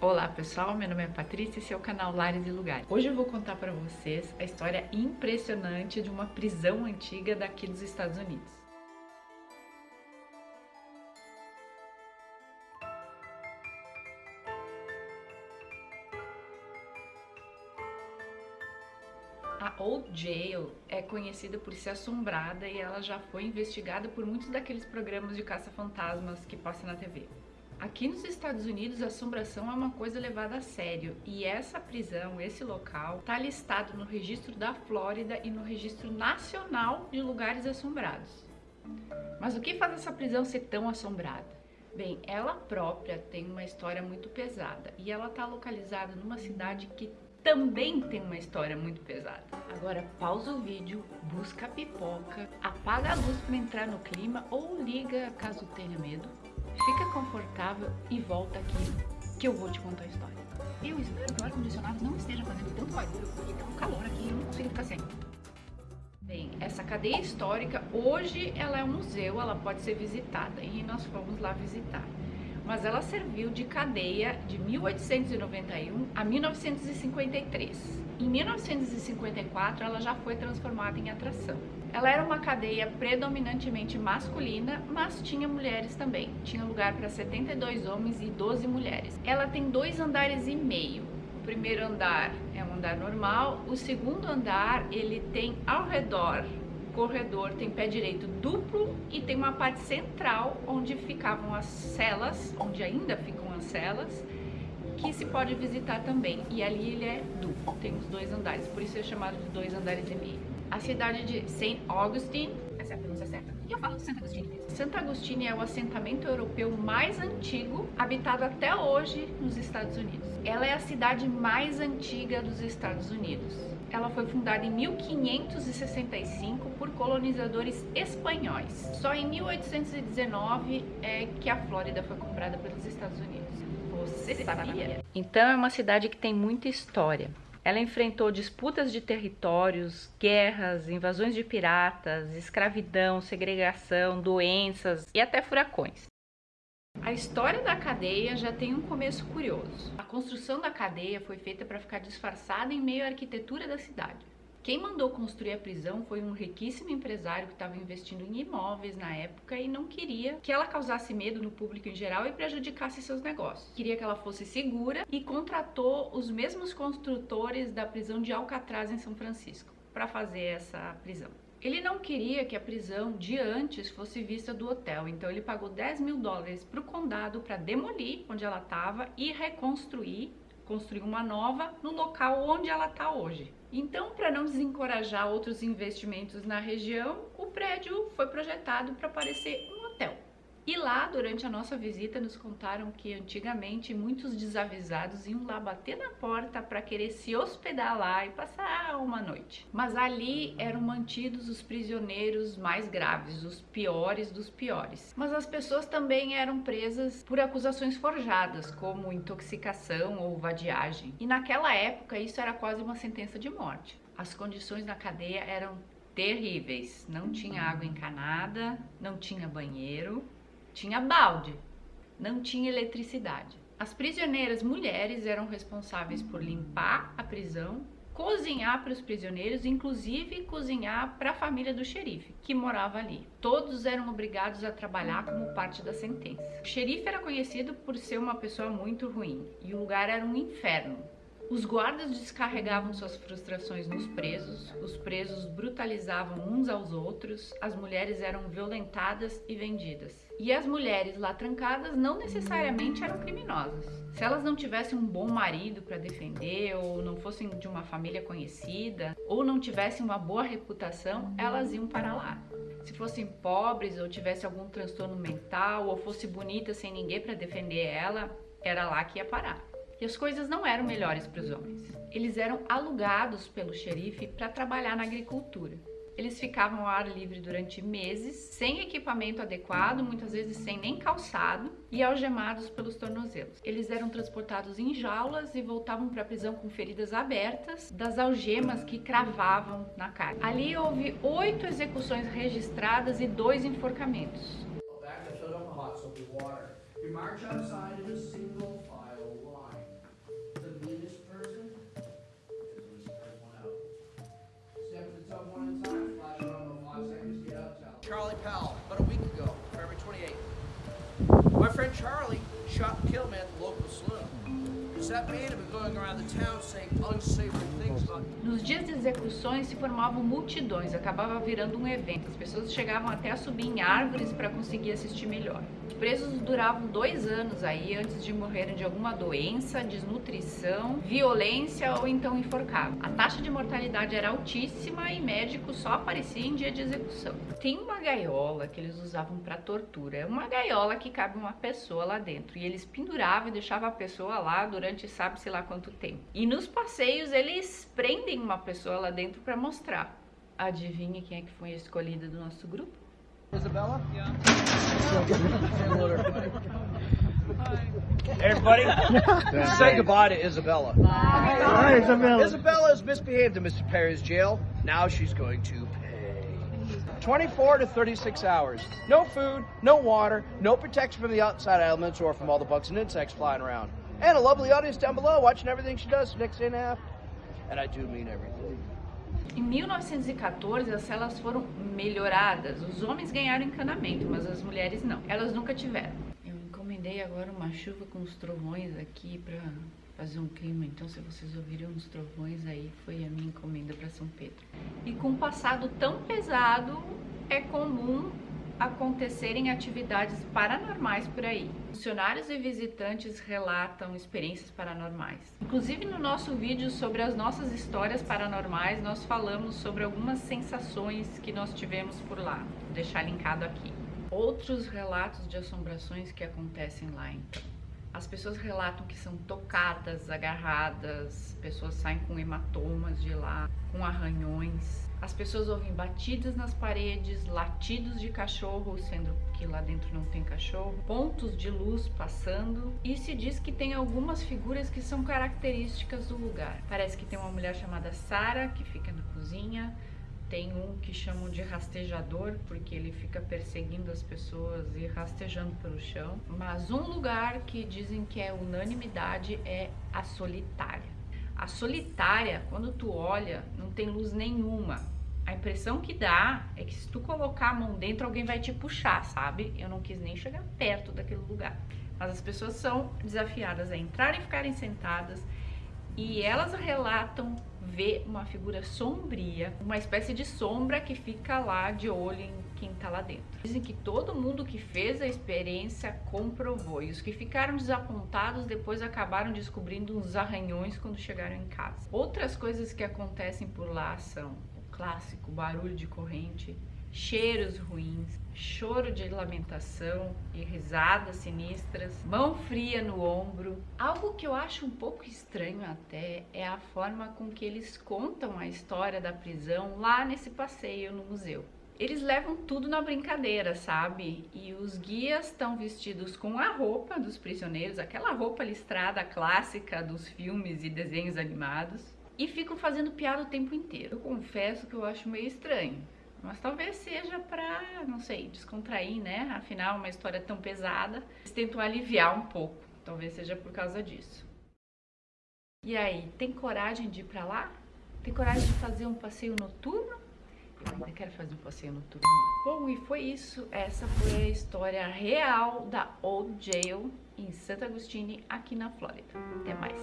Olá pessoal, meu nome é Patrícia e esse é o canal Lares e Lugares. Hoje eu vou contar para vocês a história impressionante de uma prisão antiga daqui dos Estados Unidos. A Old Jail é conhecida por ser assombrada e ela já foi investigada por muitos daqueles programas de caça-fantasmas que passam na TV. Aqui nos Estados Unidos, assombração é uma coisa levada a sério e essa prisão, esse local, está listado no registro da Flórida e no registro nacional de lugares assombrados. Mas o que faz essa prisão ser tão assombrada? Bem, ela própria tem uma história muito pesada e ela está localizada numa cidade que também tem uma história muito pesada. Agora pausa o vídeo, busca a pipoca, apaga a luz para entrar no clima ou liga caso tenha medo Fica confortável e volta aqui que eu vou te contar a história. Eu espero que o ar-condicionado não esteja fazendo tanto barulho, porque tá um calor aqui e eu não consigo ficar sem. Bem, essa cadeia histórica, hoje ela é um museu, ela pode ser visitada e nós fomos lá visitar. Mas ela serviu de cadeia de 1891 a 1953. Em 1954, ela já foi transformada em atração. Ela era uma cadeia predominantemente masculina, mas tinha mulheres também. Tinha lugar para 72 homens e 12 mulheres. Ela tem dois andares e meio. O primeiro andar é um andar normal, o segundo andar ele tem ao redor corredor tem pé direito duplo e tem uma parte central onde ficavam as celas, onde ainda ficam as celas, que se pode visitar também. E ali ele é duplo, tem os dois andares, por isso é chamado de dois andares e meio a cidade de St. Augustine, essa é a pronúncia e eu falo de Santa Agustina. Santa Agustina é o assentamento europeu mais antigo, habitado até hoje nos Estados Unidos. Ela é a cidade mais antiga dos Estados Unidos. Ela foi fundada em 1565 por colonizadores espanhóis. Só em 1819 é que a Flórida foi comprada pelos Estados Unidos. Você sabia? Então é uma cidade que tem muita história. Ela enfrentou disputas de territórios, guerras, invasões de piratas, escravidão, segregação, doenças e até furacões. A história da cadeia já tem um começo curioso. A construção da cadeia foi feita para ficar disfarçada em meio à arquitetura da cidade. Quem mandou construir a prisão foi um riquíssimo empresário que estava investindo em imóveis na época e não queria que ela causasse medo no público em geral e prejudicasse seus negócios. Queria que ela fosse segura e contratou os mesmos construtores da prisão de Alcatraz em São Francisco para fazer essa prisão. Ele não queria que a prisão de antes fosse vista do hotel, então ele pagou 10 mil dólares para o condado para demolir onde ela estava e reconstruir, construir uma nova no local onde ela está hoje. Então, para não desencorajar outros investimentos na região, o prédio foi projetado para parecer. E lá, durante a nossa visita, nos contaram que antigamente muitos desavisados iam lá bater na porta para querer se hospedar lá e passar uma noite. Mas ali eram mantidos os prisioneiros mais graves, os piores dos piores. Mas as pessoas também eram presas por acusações forjadas, como intoxicação ou vadiagem. E naquela época isso era quase uma sentença de morte. As condições na cadeia eram terríveis. Não tinha água encanada, não tinha banheiro, tinha balde, não tinha eletricidade. As prisioneiras mulheres eram responsáveis por limpar a prisão, cozinhar para os prisioneiros, inclusive cozinhar para a família do xerife, que morava ali. Todos eram obrigados a trabalhar como parte da sentença. O xerife era conhecido por ser uma pessoa muito ruim e o lugar era um inferno. Os guardas descarregavam suas frustrações nos presos, os presos brutalizavam uns aos outros, as mulheres eram violentadas e vendidas. E as mulheres lá trancadas não necessariamente eram criminosas. Se elas não tivessem um bom marido para defender, ou não fossem de uma família conhecida, ou não tivessem uma boa reputação, elas iam para lá. Se fossem pobres ou tivessem algum transtorno mental, ou fosse bonita sem ninguém para defender ela, era lá que ia parar. E as coisas não eram melhores para os homens. Eles eram alugados pelo xerife para trabalhar na agricultura. Eles ficavam ao ar livre durante meses, sem equipamento adequado, muitas vezes sem nem calçado, e algemados pelos tornozelos. Eles eram transportados em jaulas e voltavam para a prisão com feridas abertas das algemas que cravavam na carne. Ali houve oito execuções registradas e dois enforcamentos. Nos dias de execuções se formavam multidões, acabava virando um evento. As pessoas chegavam até a subir em árvores para conseguir assistir melhor. Os presos duravam dois anos aí antes de morrerem de alguma doença, desnutrição, violência ou então enforcavam. A taxa de mortalidade era altíssima e médico só aparecia em dia de execução. Tem uma gaiola que eles usavam para tortura. É uma gaiola que cabe uma pessoa lá dentro e eles penduravam e deixavam a pessoa lá durante sabe-se lá quanto tempo. E nos passeios eles prendem uma pessoa lá dentro para mostrar. Adivinha quem é que foi a escolhida do nosso grupo? Isabella? Yeah. Everybody, say goodbye to Isabella. Bye, Isabella. Isabella has misbehaved in Mr. Perry's jail. Now she's going to pay. 24 to 36 hours. No food, no water, no protection from the outside elements or from all the bugs and insects flying around. And a lovely audience down below watching everything she does for the next day and a half. And I do mean everything. Em 1914, as celas foram melhoradas. Os homens ganharam encanamento, mas as mulheres não. Elas nunca tiveram. Eu encomendei agora uma chuva com os trovões aqui para fazer um clima. Então, se vocês ouviram os trovões aí, foi a minha encomenda para São Pedro. E com um passado tão pesado, é comum acontecerem atividades paranormais por aí. Funcionários e visitantes relatam experiências paranormais. Inclusive no nosso vídeo sobre as nossas histórias paranormais, nós falamos sobre algumas sensações que nós tivemos por lá. Vou deixar linkado aqui. Outros relatos de assombrações que acontecem lá então. As pessoas relatam que são tocadas, agarradas, pessoas saem com hematomas de lá, com arranhões. As pessoas ouvem batidas nas paredes, latidos de cachorro, sendo que lá dentro não tem cachorro, pontos de luz passando e se diz que tem algumas figuras que são características do lugar. Parece que tem uma mulher chamada Sara que fica na cozinha, tem um que chamam de rastejador, porque ele fica perseguindo as pessoas e rastejando pelo chão. Mas um lugar que dizem que é unanimidade é a solitária. A solitária, quando tu olha, não tem luz nenhuma. A impressão que dá é que se tu colocar a mão dentro, alguém vai te puxar, sabe? Eu não quis nem chegar perto daquele lugar. Mas as pessoas são desafiadas a entrar e ficarem sentadas e elas relatam ver uma figura sombria, uma espécie de sombra que fica lá de olho em quem tá lá dentro. Dizem que todo mundo que fez a experiência comprovou e os que ficaram desapontados depois acabaram descobrindo uns arranhões quando chegaram em casa. Outras coisas que acontecem por lá são o clássico barulho de corrente, cheiros ruins, choro de lamentação e risadas sinistras, mão fria no ombro. Algo que eu acho um pouco estranho até é a forma com que eles contam a história da prisão lá nesse passeio no museu. Eles levam tudo na brincadeira, sabe? E os guias estão vestidos com a roupa dos prisioneiros, aquela roupa listrada clássica dos filmes e desenhos animados, e ficam fazendo piada o tempo inteiro. Eu confesso que eu acho meio estranho. Mas talvez seja para, não sei, descontrair, né? Afinal, uma história tão pesada. Eles tentam aliviar um pouco. Talvez seja por causa disso. E aí, tem coragem de ir para lá? Tem coragem de fazer um passeio noturno? Eu ainda quero fazer um passeio noturno. Bom, e foi isso. Essa foi a história real da Old Jail em Santa Agustine, aqui na Flórida. Até mais.